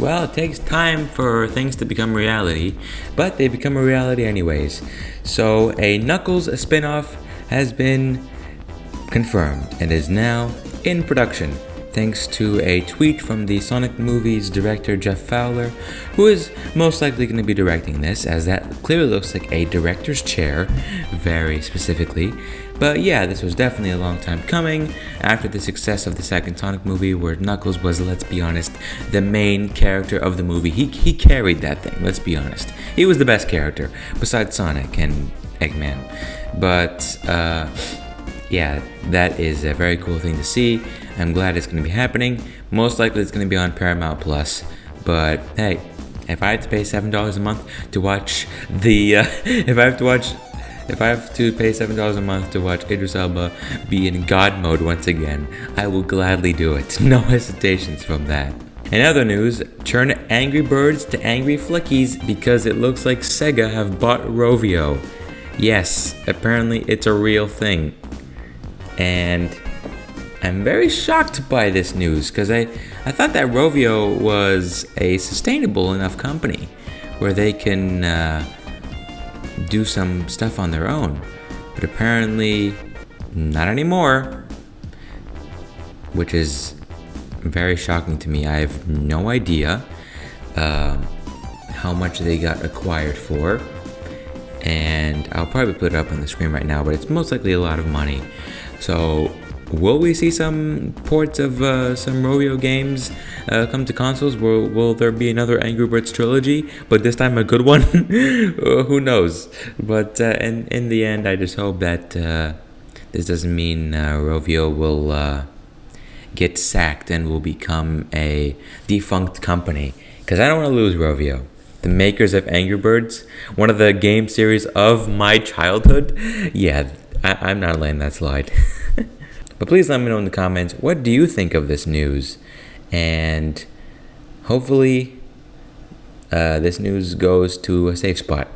Well, it takes time for things to become reality, but they become a reality anyways. So, a Knuckles spin off has been confirmed and is now in production thanks to a tweet from the Sonic movies director Jeff Fowler, who is most likely going to be directing this, as that clearly looks like a director's chair, very specifically. But yeah, this was definitely a long time coming after the success of the second Sonic movie, where Knuckles was, let's be honest, the main character of the movie. He, he carried that thing, let's be honest. He was the best character, besides Sonic and Eggman. But, uh, yeah, that is a very cool thing to see. I'm glad it's going to be happening. Most likely it's going to be on Paramount Plus. But hey, if I have to pay seven dollars a month to watch the, uh, if I have to watch, if I have to pay seven dollars a month to watch Idris Elba be in God mode once again, I will gladly do it. No hesitations from that. In other news, turn Angry Birds to Angry Flickies because it looks like Sega have bought Rovio. Yes, apparently it's a real thing and I'm very shocked by this news because I, I thought that Rovio was a sustainable enough company where they can uh, do some stuff on their own. But apparently, not anymore. Which is very shocking to me. I have no idea uh, how much they got acquired for. And I'll probably put it up on the screen right now, but it's most likely a lot of money. So will we see some ports of uh, some Rovio games uh, come to consoles? Will, will there be another Angry Birds trilogy, but this time a good one? Uh, who knows? But uh, in, in the end, I just hope that uh, this doesn't mean uh, Rovio will get sacked and will become a defunct company. Because I don't want to lose Rovio the makers of Angry Birds, one of the game series of my childhood. Yeah, I, am not letting that slide. but please let me know in the comments what do you think of this news, and hopefully uh, this news goes to a safe spot.